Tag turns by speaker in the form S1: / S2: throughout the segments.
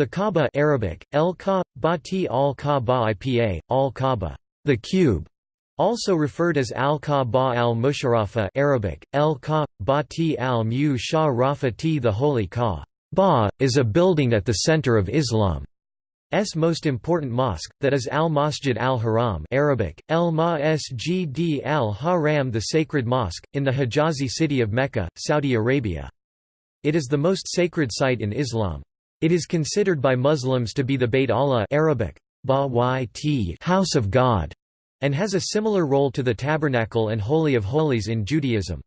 S1: The Kaaba Arabic, El Ka, Bati al Kaaba Ipa, al Kaaba, the cube, also referred as al-Kaaba al-Musharafa Arabic, El Ka, Bati al-Mu Shah the Holy Kaaba, is a building at the center of Islam. S most important mosque, that is Al-Masjid al-Haram Arabic, El Masjid al-Haram the Sacred Mosque, in the Hijazi city of Mecca, Saudi Arabia. It is the most sacred site in Islam. It is considered by Muslims to be the Bayt Allah Arabic, House of God, and has a similar role to the Tabernacle and Holy of Holies in Judaism.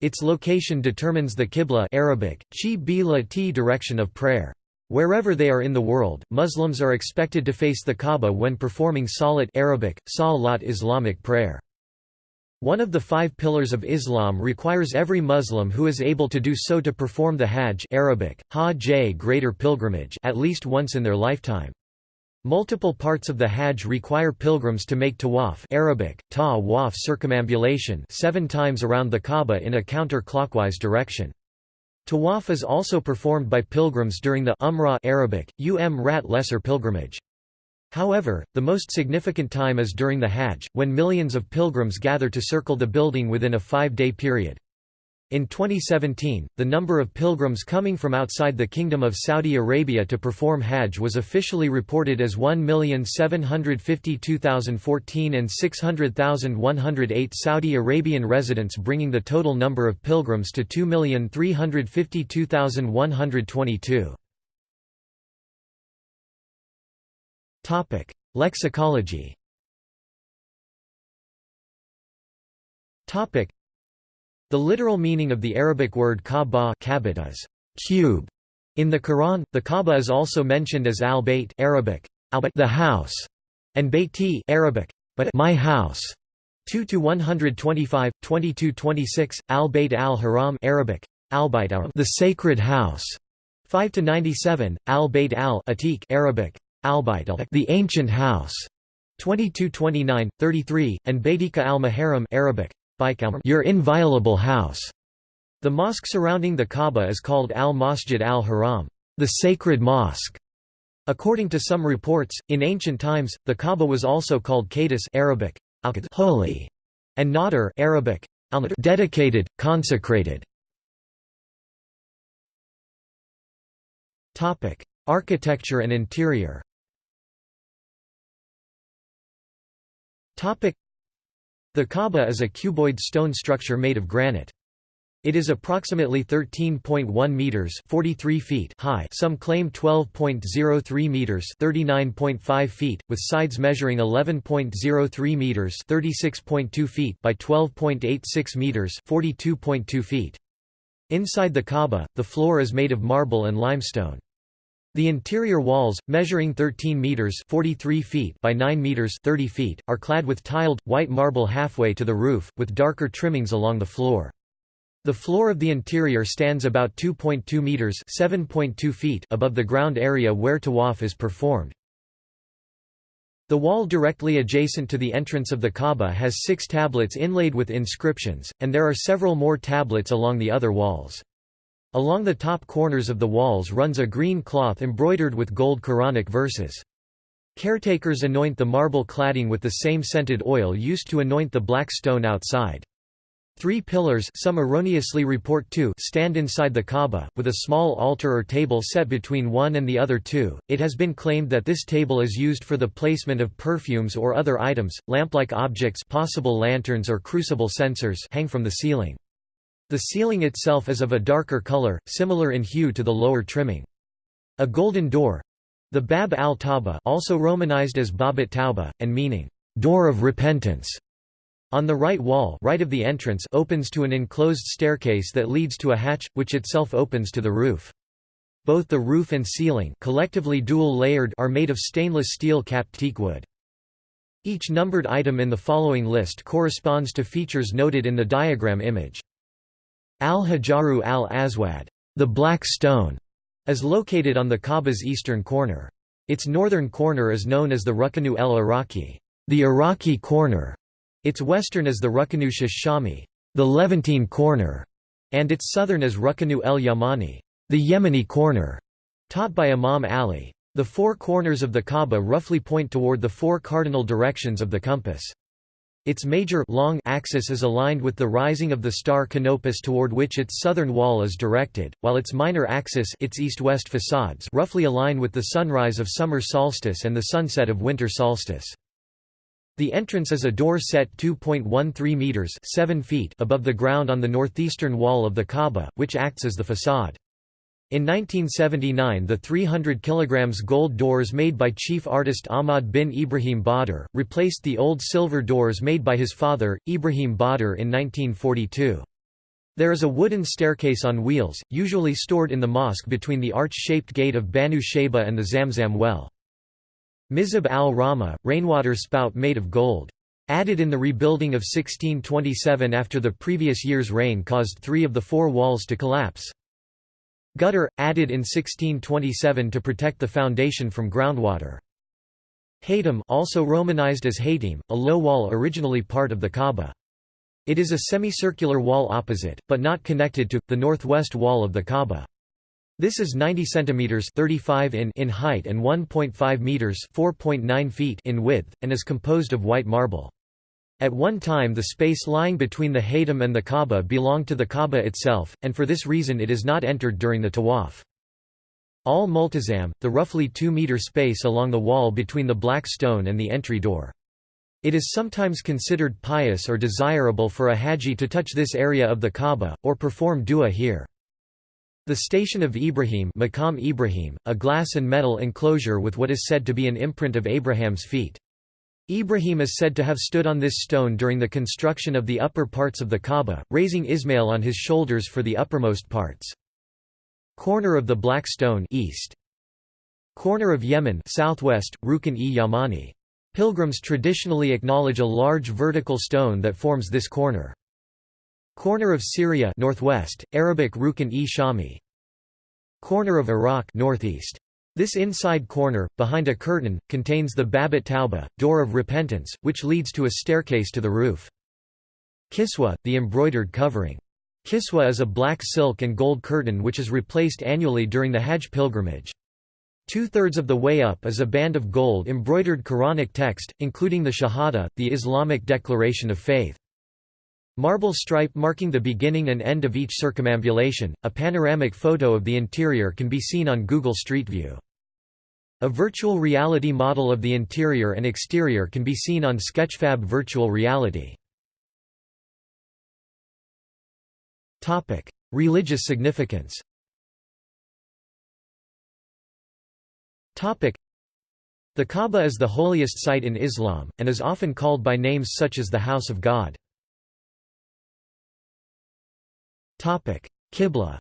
S1: Its location determines the Qibla Arabic, T direction of prayer. Wherever they are in the world, Muslims are expected to face the Kaaba when performing Salat Arabic, Salat Islamic prayer. One of the five pillars of Islam requires every Muslim who is able to do so to perform the Hajj Arabic, Hajj greater pilgrimage at least once in their lifetime. Multiple parts of the Hajj require pilgrims to make tawaf Arabic, ta circumambulation seven times around the Kaaba in a counter-clockwise direction. Tawaf is also performed by pilgrims during the Umrah Arabic, um rat lesser pilgrimage. However, the most significant time is during the Hajj, when millions of pilgrims gather to circle the building within a five-day period. In 2017, the number of pilgrims coming from outside the Kingdom of Saudi Arabia to perform Hajj was officially reported as 1,752,014 and 600,108 Saudi Arabian residents bringing the total number of pilgrims to 2,352,122. Topic: Lexicology. Topic: The literal meaning of the Arabic word Kaaba is cube. In the Quran, the Kaaba is also mentioned as al-Bayt Arabic, the house, and Bayti Arabic, but my house. 2 to 125, 22 26, al-Bayt al-Haram Arabic, al-Bayt the sacred house. 5 to 97, al-Bayt al-Atiq Arabic, the ancient house, 2229, 33, and Baitika al-Maharam Arabic, your inviolable house. The mosque surrounding the Kaaba is called al-Masjid al-Haram, the sacred mosque. According to some reports, in ancient times, the Kaaba was also called Qadis Arabic, holy, and Nadr Arabic, dedicated, consecrated. Topic: Architecture and interior. The Kaaba is a cuboid stone structure made of granite. It is approximately 13.1 meters (43 feet) high. Some claim 12.03 meters (39.5 feet), with sides measuring 11.03 meters (36.2 feet) by 12.86 meters (42.2 feet). Inside the Kaaba, the floor is made of marble and limestone. The interior walls, measuring 13 meters (43 feet) by 9 meters (30 feet), are clad with tiled white marble halfway to the roof, with darker trimmings along the floor. The floor of the interior stands about 2.2 meters (7.2 feet) above the ground area where tawaf is performed. The wall directly adjacent to the entrance of the Kaaba has six tablets inlaid with inscriptions, and there are several more tablets along the other walls. Along the top corners of the walls runs a green cloth embroidered with gold Quranic verses. Caretakers anoint the marble cladding with the same scented oil used to anoint the black stone outside. Three pillars some erroneously report two stand inside the Kaaba, with a small altar or table set between one and the other two. It has been claimed that this table is used for the placement of perfumes or other items, lamp-like objects possible lanterns or crucible censers hang from the ceiling. The ceiling itself is of a darker color, similar in hue to the lower trimming. A golden door—the Bab al-Tawba also romanized as Babat Tauba, and meaning, door of repentance, on the right wall right of the entrance opens to an enclosed staircase that leads to a hatch, which itself opens to the roof. Both the roof and ceiling collectively dual-layered are made of stainless steel capped teakwood. Each numbered item in the following list corresponds to features noted in the diagram image. Al-Hajaru al-Aswad, the Black Stone, is located on the Kaaba's eastern corner. Its northern corner is known as the Ruknu el-Iraqi, the Iraqi corner. Its western is the Ruknu Shami, the Levantine corner, and its southern is Ruknu el-Yamani, the Yemeni corner. Taught by Imam Ali. The four corners of the Kaaba roughly point toward the four cardinal directions of the compass. Its major long axis is aligned with the rising of the star Canopus toward which its southern wall is directed, while its minor axis its east-west facades roughly align with the sunrise of summer solstice and the sunset of winter solstice. The entrance is a door set 2.13 meters 7 feet above the ground on the northeastern wall of the Kaaba, which acts as the facade. In 1979 the 300 kg gold doors made by chief artist Ahmad bin Ibrahim Badr, replaced the old silver doors made by his father, Ibrahim Badr in 1942. There is a wooden staircase on wheels, usually stored in the mosque between the arch-shaped gate of Banu Shayba and the Zamzam well. Mizab al-Rama, rainwater spout made of gold. Added in the rebuilding of 1627 after the previous year's rain caused three of the four walls to collapse. Gutter, added in 1627 to protect the foundation from groundwater. Haytham also romanized as Haytim, a low wall originally part of the Kaaba. It is a semicircular wall opposite, but not connected to, the northwest wall of the Kaaba. This is 90 centimeters 35 in in height and 1.5 meters 4.9 feet in width and is composed of white marble. At one time the space lying between the Haytham and the Kaaba belonged to the Kaaba itself, and for this reason it is not entered during the tawaf. Al-Multazam, the roughly 2-meter space along the wall between the black stone and the entry door. It is sometimes considered pious or desirable for a haji to touch this area of the Kaaba, or perform dua here. The Station of Ibrahim, Ibrahim a glass and metal enclosure with what is said to be an imprint of Abraham's feet. Ibrahim is said to have stood on this stone during the construction of the upper parts of the Kaaba, raising Ismail on his shoulders for the uppermost parts. Corner of the Black Stone east. Corner of Yemen southwest, Rukn-e-Yamani. Pilgrims traditionally acknowledge a large vertical stone that forms this corner. Corner of Syria northwest, Arabic Rukn-e-Shami. Corner of Iraq northeast. This inside corner, behind a curtain, contains the Babat Tauba, door of repentance, which leads to a staircase to the roof. Kiswa, the embroidered covering. Kiswa is a black silk and gold curtain which is replaced annually during the Hajj pilgrimage. Two-thirds of the way up is a band of gold embroidered Quranic text, including the Shahada, the Islamic declaration of faith. Marble stripe marking the beginning and end of each circumambulation. A panoramic photo of the interior can be seen on Google Street View. A virtual reality model of the interior and exterior can be seen on Sketchfab Virtual Reality. Religious significance The Kaaba is the holiest site in Islam, and is often called by names such as the House of God. Qibla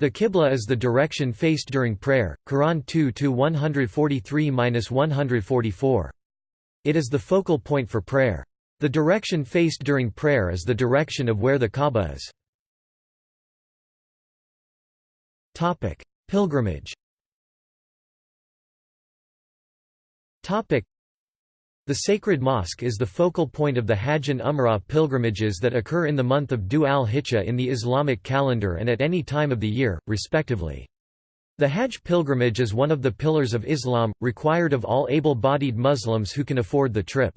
S1: the Qibla is the direction faced during prayer, Quran 2-143-144. It is the focal point for prayer. The direction faced during prayer is the direction of where the Kaaba is. Pilgrimage the Sacred Mosque is the focal point of the Hajj and Umrah pilgrimages that occur in the month of Dhu al-Hijjah in the Islamic calendar and at any time of the year, respectively. The Hajj pilgrimage is one of the pillars of Islam, required of all able-bodied Muslims who can afford the trip.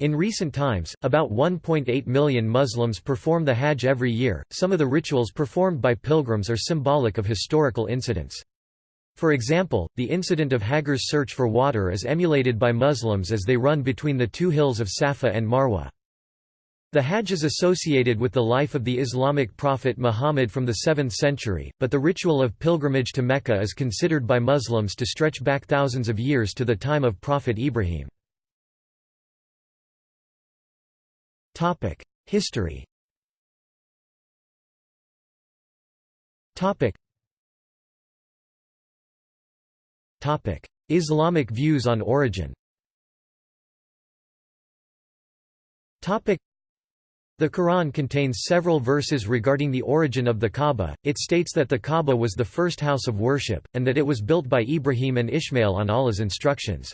S1: In recent times, about 1.8 million Muslims perform the Hajj every year. Some of the rituals performed by pilgrims are symbolic of historical incidents. For example, the incident of Hagar's search for water is emulated by Muslims as they run between the two hills of Safa and Marwa. The Hajj is associated with the life of the Islamic prophet Muhammad from the 7th century, but the ritual of pilgrimage to Mecca is considered by Muslims to stretch back thousands of years to the time of Prophet Ibrahim. History Islamic views on origin the Quran contains several verses regarding the origin of the Kaaba. It states that the Kaaba was the first house of worship, and that it was built by Ibrahim and Ishmael on Allah's instructions.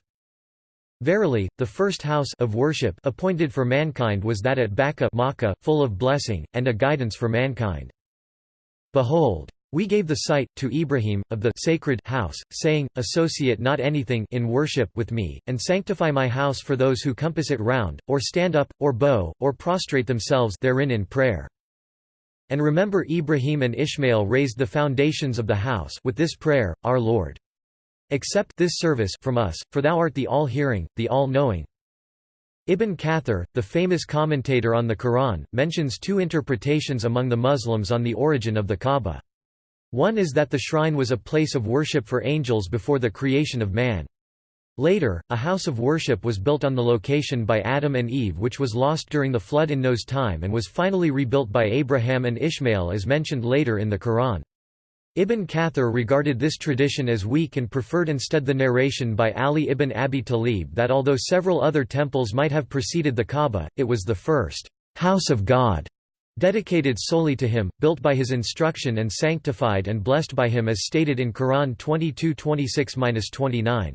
S1: Verily, the first house of worship appointed for mankind was that at Bakka Makkah, full of blessing, and a guidance for mankind. Behold, we gave the site, to Ibrahim, of the sacred house, saying, Associate not anything in worship with me, and sanctify my house for those who compass it round, or stand up, or bow, or prostrate themselves therein in prayer. And remember Ibrahim and Ishmael raised the foundations of the house with this prayer, Our Lord. Accept this service from us, for thou art the all-hearing, the all-knowing. Ibn Kathir, the famous commentator on the Quran, mentions two interpretations among the Muslims on the origin of the Kaaba. One is that the shrine was a place of worship for angels before the creation of man. Later, a house of worship was built on the location by Adam and Eve which was lost during the flood in Noah's time and was finally rebuilt by Abraham and Ishmael as mentioned later in the Quran. Ibn Kathir regarded this tradition as weak and preferred instead the narration by Ali ibn Abi Talib that although several other temples might have preceded the Kaaba, it was the first house of God dedicated solely to him, built by his instruction and sanctified and blessed by him as stated in Quran 22:26-29.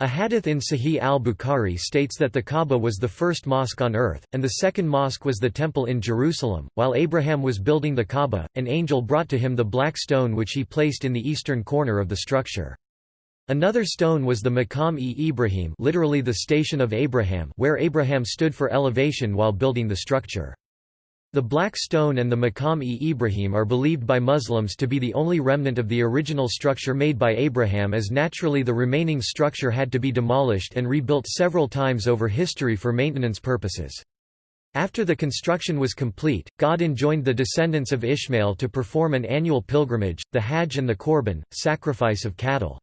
S1: A hadith in Sahih al-Bukhari states that the Kaaba was the first mosque on earth, and the second mosque was the temple in Jerusalem. While Abraham was building the Kaaba, an angel brought to him the black stone which he placed in the eastern corner of the structure. Another stone was the Maqam-e Ibrahim literally the station of Abraham where Abraham stood for elevation while building the structure. The Black Stone and the Maqam-e Ibrahim are believed by Muslims to be the only remnant of the original structure made by Abraham as naturally the remaining structure had to be demolished and rebuilt several times over history for maintenance purposes. After the construction was complete, God enjoined the descendants of Ishmael to perform an annual pilgrimage, the Hajj and the Qurban, sacrifice of cattle.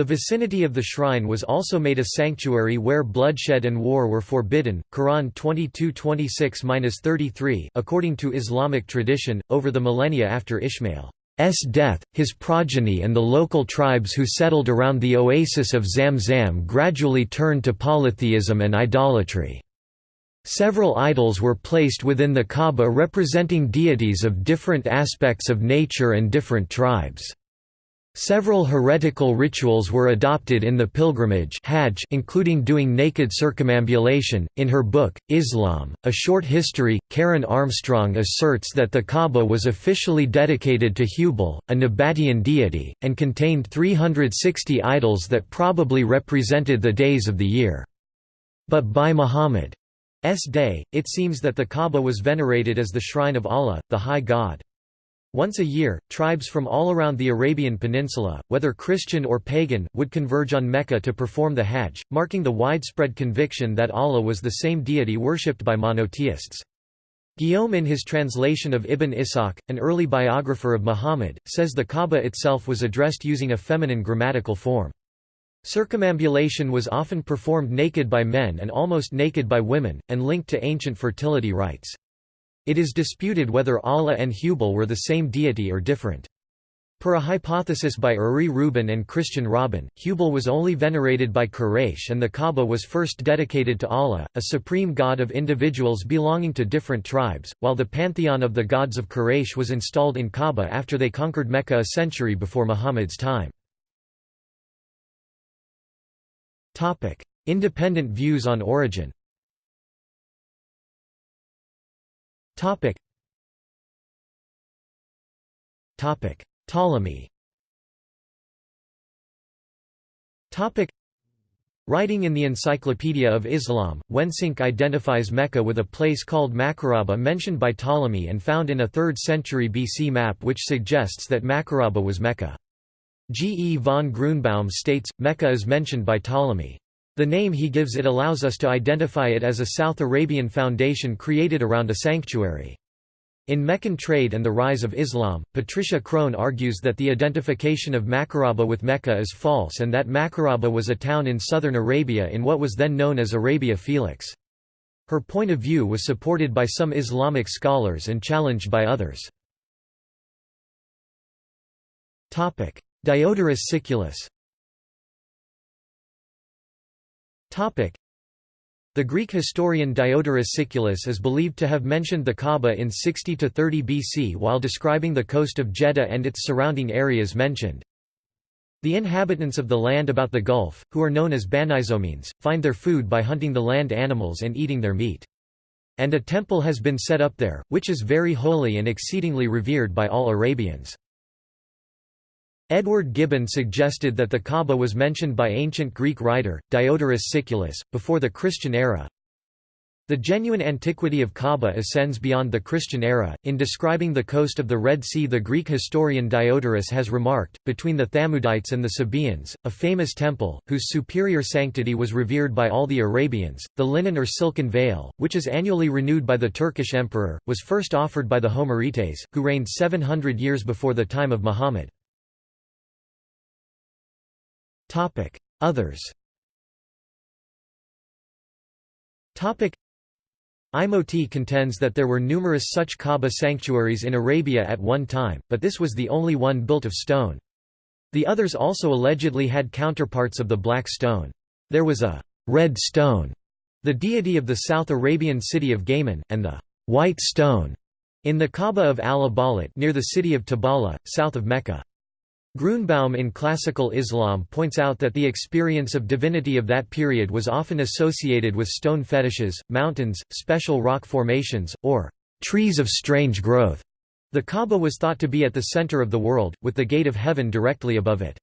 S1: The vicinity of the shrine was also made a sanctuary where bloodshed and war were forbidden. Quran 22:26-33. According to Islamic tradition, over the millennia after Ishmael's death, his progeny and the local tribes who settled around the oasis of Zamzam gradually turned to polytheism and idolatry. Several idols were placed within the Kaaba representing deities of different aspects of nature and different tribes. Several heretical rituals were adopted in the pilgrimage Hajj including doing naked circumambulation. In her book, Islam, A Short History, Karen Armstrong asserts that the Kaaba was officially dedicated to Hubal, a Nabatean deity, and contained 360 idols that probably represented the days of the year. But by Muhammad's day, it seems that the Kaaba was venerated as the shrine of Allah, the High God. Once a year, tribes from all around the Arabian Peninsula, whether Christian or pagan, would converge on Mecca to perform the Hajj, marking the widespread conviction that Allah was the same deity worshipped by monotheists. Guillaume in his translation of Ibn Ishaq, an early biographer of Muhammad, says the Kaaba itself was addressed using a feminine grammatical form. Circumambulation was often performed naked by men and almost naked by women, and linked to ancient fertility rites. It is disputed whether Allah and Hubal were the same deity or different. Per a hypothesis by Uri Rubin and Christian Robin, Hubal was only venerated by Quraysh and the Kaaba was first dedicated to Allah, a supreme god of individuals belonging to different tribes, while the pantheon of the gods of Quraysh was installed in Kaaba after they conquered Mecca a century before Muhammad's time. Independent views on origin Topic. Topic. Ptolemy Topic. Writing in the Encyclopedia of Islam, Wensinck identifies Mecca with a place called Makaraba mentioned by Ptolemy and found in a 3rd century BC map which suggests that Makaraba was Mecca. G. E. von Grunbaum states, Mecca is mentioned by Ptolemy. The name he gives it allows us to identify it as a South Arabian foundation created around a sanctuary. In Meccan Trade and the Rise of Islam, Patricia Crone argues that the identification of Makaraba with Mecca is false and that Makaraba was a town in southern Arabia in what was then known as Arabia Felix. Her point of view was supported by some Islamic scholars and challenged by others. Diodorus Siculus the Greek historian Diodorus Siculus is believed to have mentioned the Kaaba in 60 to 30 BC while describing the coast of Jeddah and its surrounding areas mentioned. The inhabitants of the land about the Gulf, who are known as Banizomenes, find their food by hunting the land animals and eating their meat. and a temple has been set up there, which is very holy and exceedingly revered by all Arabians. Edward Gibbon suggested that the Kaaba was mentioned by ancient Greek writer, Diodorus Siculus, before the Christian era. The genuine antiquity of Kaaba ascends beyond the Christian era. In describing the coast of the Red Sea, the Greek historian Diodorus has remarked, between the Thamudites and the Sabaeans, a famous temple, whose superior sanctity was revered by all the Arabians, the linen or silken veil, which is annually renewed by the Turkish emperor, was first offered by the Homerites, who reigned 700 years before the time of Muhammad.
S2: Topic: Others.
S1: Topic: Imoti contends that there were numerous such Kaaba sanctuaries in Arabia at one time, but this was the only one built of stone. The others also allegedly had counterparts of the black stone. There was a red stone, the deity of the South Arabian city of Gaiman, and the white stone in the Kaaba of al-Abalat near the city of Tabala, south of Mecca. Grunbaum in Classical Islam points out that the experience of divinity of that period was often associated with stone fetishes, mountains, special rock formations, or trees of strange growth. The Kaaba was thought to be at the center of the world, with the gate of heaven directly above it.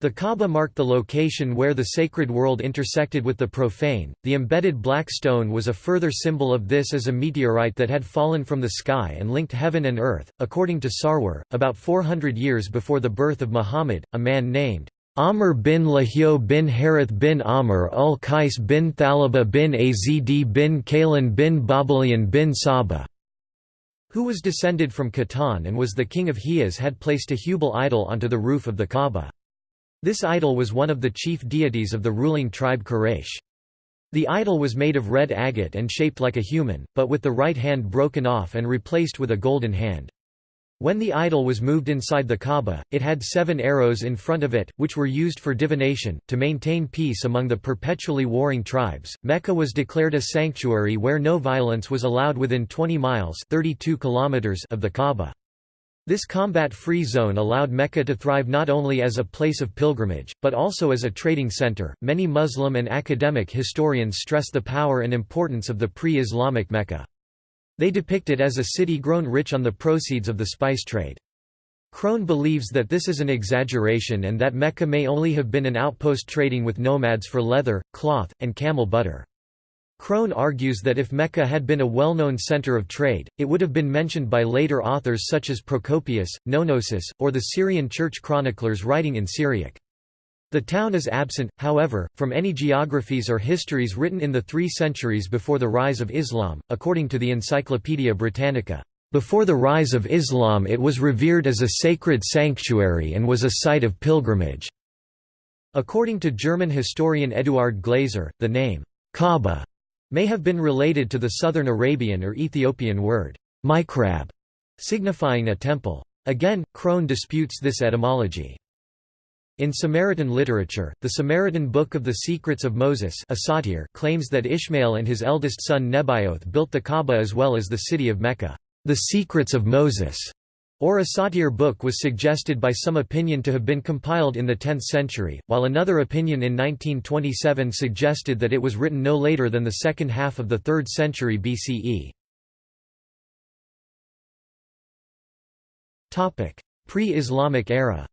S1: The Kaaba marked the location where the sacred world intersected with the profane. The embedded black stone was a further symbol of this as a meteorite that had fallen from the sky and linked heaven and earth. According to Sarwar, about 400 years before the birth of Muhammad, a man named Amr bin Lahio bin Harith bin Amr ul Qais bin Thalaba bin Azd bin Kailan bin Babalian bin Saba, who was descended from Qahtan and was the king of Hijaz had placed a Hubal idol onto the roof of the Kaaba. This idol was one of the chief deities of the ruling tribe Quraysh. The idol was made of red agate and shaped like a human, but with the right hand broken off and replaced with a golden hand. When the idol was moved inside the Kaaba, it had seven arrows in front of it, which were used for divination, to maintain peace among the perpetually warring tribes. Mecca was declared a sanctuary where no violence was allowed within 20 miles 32 kilometers of the Kaaba. This combat-free zone allowed Mecca to thrive not only as a place of pilgrimage, but also as a trading center. Many Muslim and academic historians stress the power and importance of the pre-Islamic Mecca. They depict it as a city grown rich on the proceeds of the spice trade. Crone believes that this is an exaggeration and that Mecca may only have been an outpost trading with nomads for leather, cloth, and camel butter. Crone argues that if Mecca had been a well-known center of trade, it would have been mentioned by later authors such as Procopius, Nonnosus, or the Syrian church chroniclers writing in Syriac. The town is absent, however, from any geographies or histories written in the three centuries before the rise of Islam, according to the Encyclopaedia Britannica. Before the rise of Islam it was revered as a sacred sanctuary and was a site of pilgrimage. According to German historian Eduard Glaser, the name, Kaaba may have been related to the southern Arabian or Ethiopian word, mikrab, signifying a temple. Again, Crone disputes this etymology. In Samaritan literature, the Samaritan Book of the Secrets of Moses claims that Ishmael and his eldest son Nebaioth built the Kaaba as well as the city of Mecca. The Secrets of Moses or a Asatir book was suggested by some opinion to have been compiled in the 10th century, while another opinion in 1927 suggested that it was written no later than the second half of the 3rd century BCE. Pre-Islamic era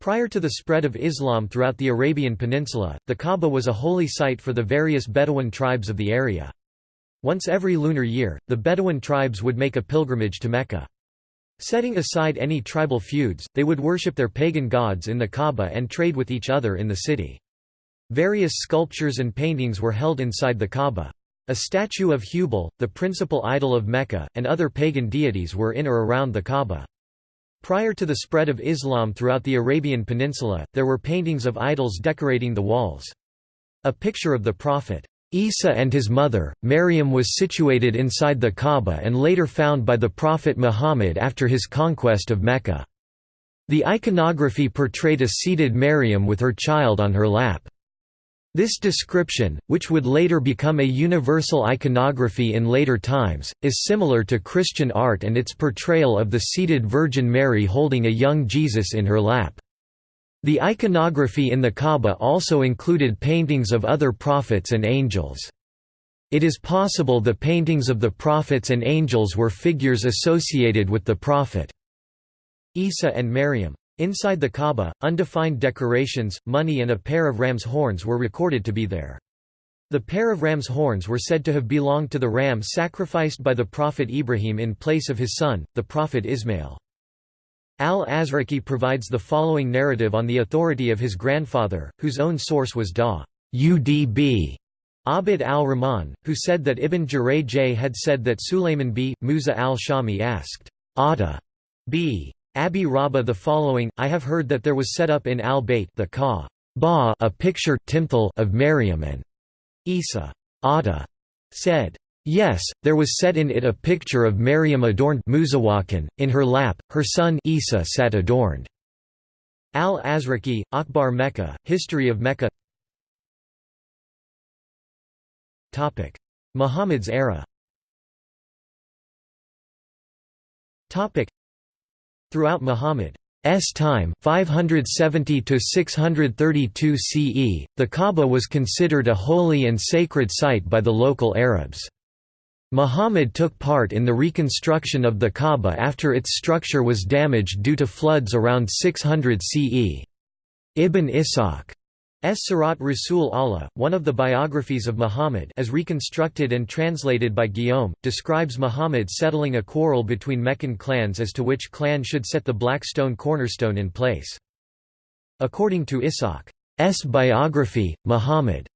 S1: Prior to the spread of Islam throughout the Arabian Peninsula, the Kaaba was a holy site for the various Bedouin tribes of the area. Once every lunar year, the Bedouin tribes would make a pilgrimage to Mecca. Setting aside any tribal feuds, they would worship their pagan gods in the Kaaba and trade with each other in the city. Various sculptures and paintings were held inside the Kaaba. A statue of Hubal, the principal idol of Mecca, and other pagan deities were in or around the Kaaba. Prior to the spread of Islam throughout the Arabian Peninsula, there were paintings of idols decorating the walls. A picture of the Prophet Isa and his mother, Maryam was situated inside the Kaaba and later found by the Prophet Muhammad after his conquest of Mecca. The iconography portrayed a seated Maryam with her child on her lap. This description, which would later become a universal iconography in later times, is similar to Christian art and its portrayal of the seated Virgin Mary holding a young Jesus in her lap. The iconography in the Kaaba also included paintings of other prophets and angels. It is possible the paintings of the prophets and angels were figures associated with the prophet Isa and Maryam. Inside the Kaaba, undefined decorations, money and a pair of ram's horns were recorded to be there. The pair of ram's horns were said to have belonged to the ram sacrificed by the prophet Ibrahim in place of his son, the prophet Ismail. Al-Azraqi provides the following narrative on the authority of his grandfather, whose own source was Da Udb Abd al-Rahman, who said that Ibn Jurayj had said that Sulayman b. Musa al-Shami asked, Atta b. Abi Rabah the following, I have heard that there was set up in al-Bayt the Ka ba a picture of Maryam and Isa Atta said, Yes, there was set in it a picture of Maryam adorned in her lap, her son Isa sat adorned. Al-Azraqi, Akhbar Mecca, History of Mecca Muhammad's era Throughout Muhammad's time 570 to 632 CE, the Kaaba was considered a holy and sacred site by the local Arabs. Muhammad took part in the reconstruction of the Kaaba after its structure was damaged due to floods around 600 CE. Ibn Ishaq S. Sirat Rasul Allah, one of the biographies of Muhammad as reconstructed and translated by Guillaume, describes Muhammad settling a quarrel between Meccan clans as to which clan should set the black stone cornerstone in place. According to Ishaq's biography, Muhammad's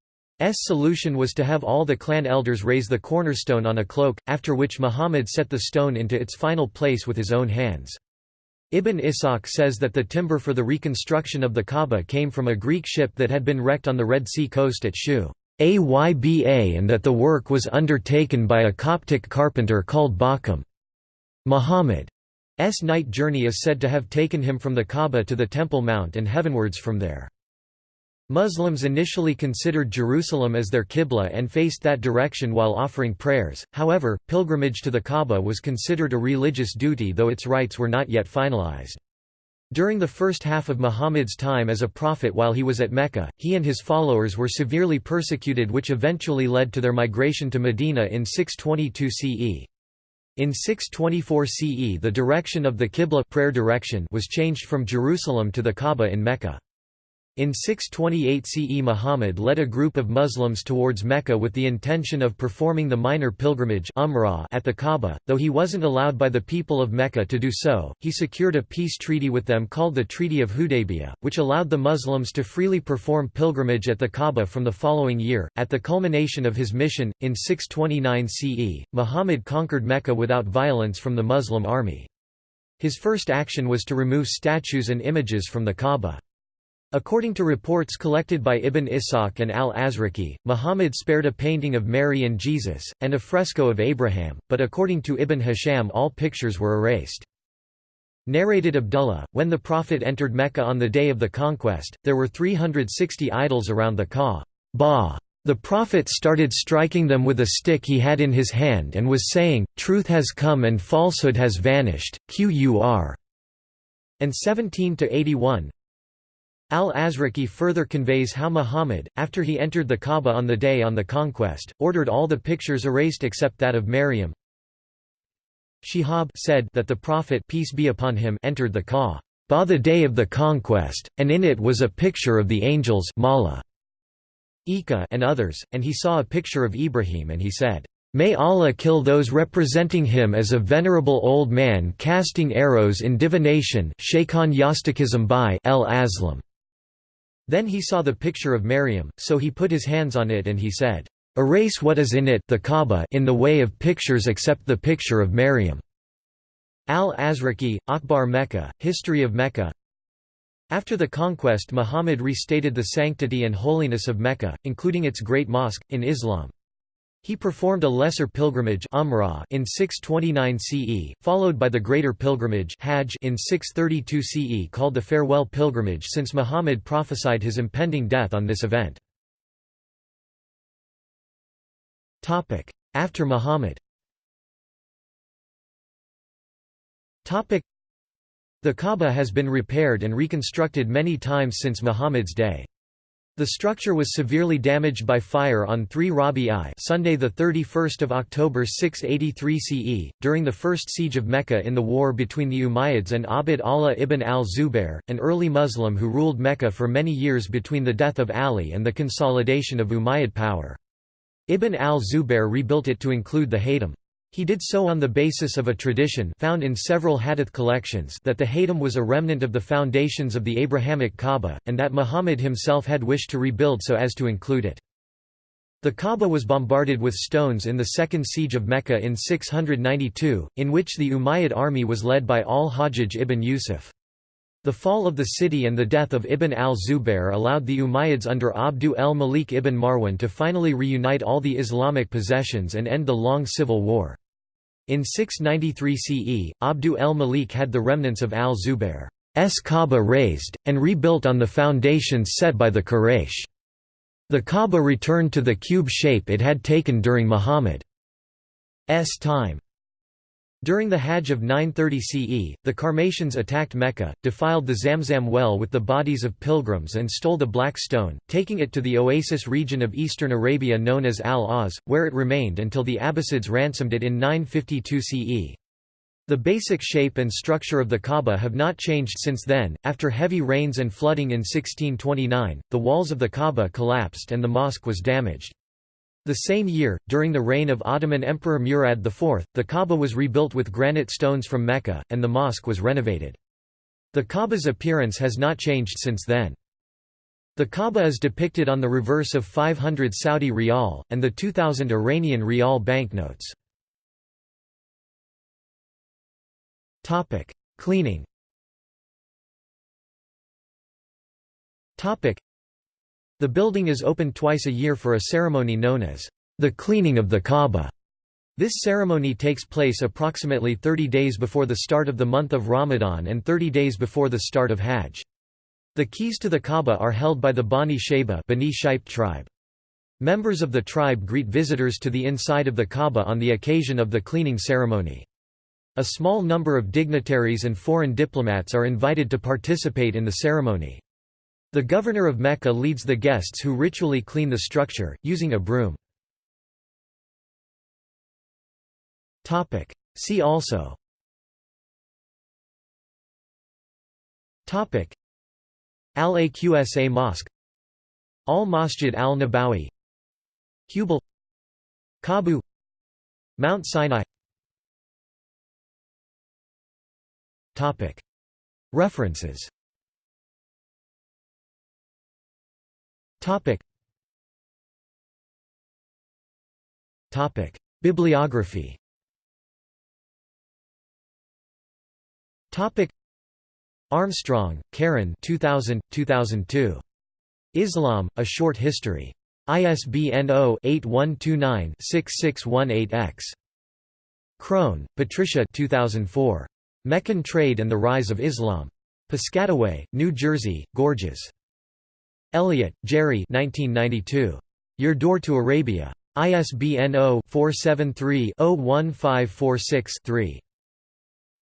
S1: solution was to have all the clan elders raise the cornerstone on a cloak, after which Muhammad set the stone into its final place with his own hands. Ibn Ishaq says that the timber for the reconstruction of the Kaaba came from a Greek ship that had been wrecked on the Red Sea coast at Shu Ayba and that the work was undertaken by a Coptic carpenter called Bakum. Muhammad's night journey is said to have taken him from the Kaaba to the Temple Mount and heavenwards from there. Muslims initially considered Jerusalem as their qibla and faced that direction while offering prayers, however, pilgrimage to the Kaaba was considered a religious duty though its rites were not yet finalized. During the first half of Muhammad's time as a prophet while he was at Mecca, he and his followers were severely persecuted which eventually led to their migration to Medina in 622 CE. In 624 CE the direction of the Qibla prayer direction was changed from Jerusalem to the Kaaba in Mecca. In 628 CE Muhammad led a group of Muslims towards Mecca with the intention of performing the minor pilgrimage umrah at the Kaaba, though he wasn't allowed by the people of Mecca to do so, he secured a peace treaty with them called the Treaty of Hudaybiyah, which allowed the Muslims to freely perform pilgrimage at the Kaaba from the following year. At the culmination of his mission, in 629 CE, Muhammad conquered Mecca without violence from the Muslim army. His first action was to remove statues and images from the Kaaba. According to reports collected by Ibn Ishaq and al-Azraqi, Muhammad spared a painting of Mary and Jesus, and a fresco of Abraham, but according to Ibn Hisham all pictures were erased. Narrated Abdullah, when the Prophet entered Mecca on the day of the conquest, there were 360 idols around the Kaaba. The Prophet started striking them with a stick he had in his hand and was saying, Truth has come and falsehood has vanished, Qur. And 17 to 81, Al-Azraqi further conveys how Muhammad, after he entered the Kaaba on the day on the conquest, ordered all the pictures erased except that of Maryam. Shihab said that the Prophet peace be upon him entered the Kaaba the day of the conquest, and in it was a picture of the angels Mala, Ika and others, and he saw a picture of Ibrahim and he said, May Allah kill those representing him as a venerable old man casting arrows in divination Shaykhon Yastakism by El Aslam. Then he saw the picture of Maryam, so he put his hands on it and he said, Erase what is in it the Kaaba in the way of pictures except the picture of Maryam. Al-Azraqi, Akhbar Mecca, History of Mecca After the conquest Muhammad restated the sanctity and holiness of Mecca, including its great mosque, in Islam. He performed a lesser pilgrimage in 629 CE, followed by the greater pilgrimage Hajj in 632 CE called the farewell pilgrimage since Muhammad prophesied his impending death on this event. After Muhammad The Kaaba has been repaired and reconstructed many times since Muhammad's day. The structure was severely damaged by fire on 3 Rabi I Sunday 31 October 683 CE, during the first siege of Mecca in the war between the Umayyads and Abd Allah ibn al-Zubair, an early Muslim who ruled Mecca for many years between the death of Ali and the consolidation of Umayyad power. Ibn al-Zubair rebuilt it to include the Haytham. He did so on the basis of a tradition found in several hadith collections that the Haytham was a remnant of the foundations of the Abrahamic Kaaba, and that Muhammad himself had wished to rebuild so as to include it. The Kaaba was bombarded with stones in the second siege of Mecca in 692, in which the Umayyad army was led by al-Hajjaj ibn Yusuf. The fall of the city and the death of Ibn al-Zubair allowed the Umayyads under Abdu el-Malik ibn Marwan to finally reunite all the Islamic possessions and end the long civil war. In 693 CE, Abdu el-Malik had the remnants of al-Zubair's Kaaba razed, and rebuilt on the foundations set by the Quraysh. The Kaaba returned to the cube shape it had taken during Muhammad's time. During the Hajj of 930 CE, the Qarmatians attacked Mecca, defiled the Zamzam well with the bodies of pilgrims and stole the black stone, taking it to the oasis region of eastern Arabia known as Al-Awz, where it remained until the Abbasids ransomed it in 952 CE. The basic shape and structure of the Kaaba have not changed since then. After heavy rains and flooding in 1629, the walls of the Kaaba collapsed and the mosque was damaged. The same year, during the reign of Ottoman Emperor Murad IV, the Kaaba was rebuilt with granite stones from Mecca, and the mosque was renovated. The Kaaba's appearance has not changed since then. The Kaaba is depicted on the reverse of 500 Saudi rial, and the 2000 Iranian rial banknotes. Cleaning the building is open twice a year for a ceremony known as the cleaning of the Kaaba. This ceremony takes place approximately 30 days before the start of the month of Ramadan and 30 days before the start of Hajj. The keys to the Kaaba are held by the Bani Shayba Bani tribe. Members of the tribe greet visitors to the inside of the Kaaba on the occasion of the cleaning ceremony. A small number of dignitaries and foreign diplomats are invited to participate in the ceremony. The governor of Mecca leads the guests who ritually clean the structure, using a broom. See also. Al-Aqsa Mosque. Al-Masjid al-Nabawi. Hubal. Kabu. Mount Sinai. References Topic. Topic. Bibliography Topic. Armstrong, Karen 2000, 2002. Islam, A Short History. ISBN 0-8129-6618-X. Crone, Patricia 2004. Meccan Trade and the Rise of Islam. Piscataway, New Jersey, Gorgias. Elliott, Jerry 1992. Your Door to Arabia. ISBN 0-473-01546-3.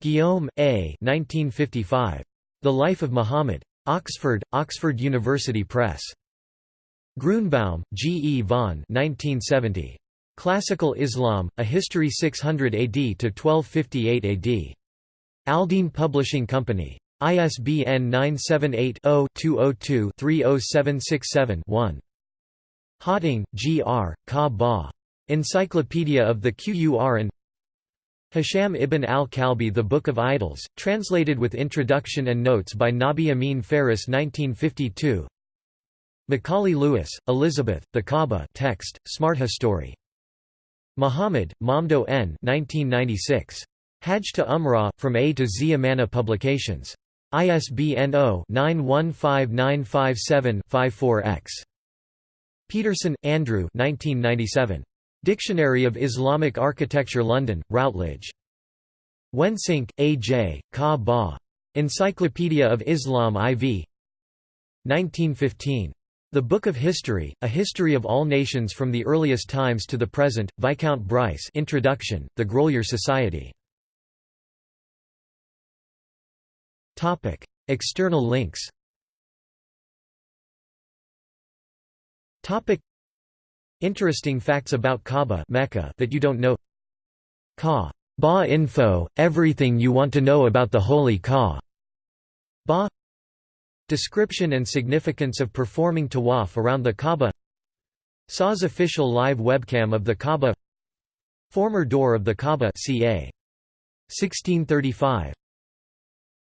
S1: Guillaume, A. 1955. The Life of Muhammad. Oxford, Oxford University Press. Grunbaum, G. E. von 1970. Classical Islam, A History 600 AD to 1258 AD. Aldine Publishing Company. ISBN 978-0-202-30767-1. Hawting, G. R., Ka Ba. Encyclopedia of the Qur'an Hisham ibn al-Kalbi The Book of Idols, translated with introduction and notes by Nabih Amin Faris 1952 Macaulay Lewis, Elizabeth, The Kaaba text, Smart History. Muhammad, Mamdouh N. 1996. Hajj to Umrah, From A to Z Amana Publications. ISBN 0-915957-54-X. Peterson, Andrew Dictionary of Islamic Architecture London, Routledge. Wensinck, A. J., Ka Ba. Encyclopedia of Islam IV 1915. The Book of History, A History of All Nations from the Earliest Times to the Present, Viscount Bryce Introduction, The Grolier Society Topic: External links. Topic: Interesting facts about Kaaba Mecca that you don't know. Kaaba info, everything you want to know about the holy Kaaba. Description and significance of performing tawaf around the Kaaba. Saw's official live webcam of the Kaaba. Former door of the Kaaba ca. 1635